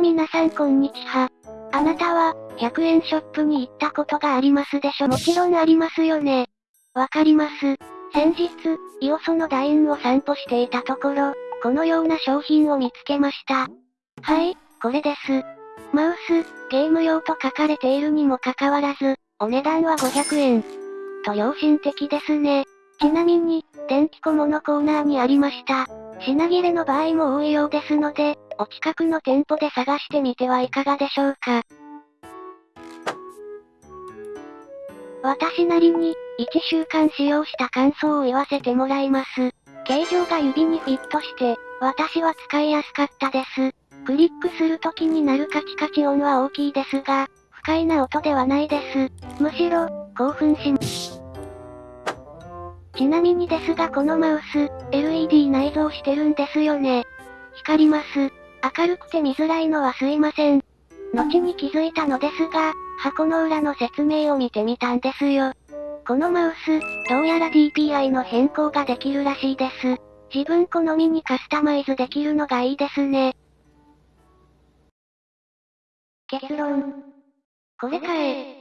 皆さんこんにちは。あなたは、100円ショップに行ったことがありますでしょ？もちろんありますよね。わかります。先日、イオソのダインを散歩していたところ、このような商品を見つけました。はい、これです。マウス、ゲーム用と書かれているにもかかわらず、お値段は500円。と良心的ですね。ちなみに、電気小物コーナーにありました。品切れの場合も多いようですので、お近くの店舗で探してみてはいかがでしょうか。私なりに、1週間使用した感想を言わせてもらいます。形状が指にフィットして、私は使いやすかったです。クリックする時になるカチカチ音は大きいですが、不快な音ではないです。むしろ、興奮します。ちなみにですがこのマウス、LED 内してるんですよね。光ります。明るくて見づらいのはすいません。後に気づいたのですが、箱の裏の説明を見てみたんですよ。このマウス、どうやら DPI の変更ができるらしいです。自分好みにカスタマイズできるのがいいですね。結論。これかえ。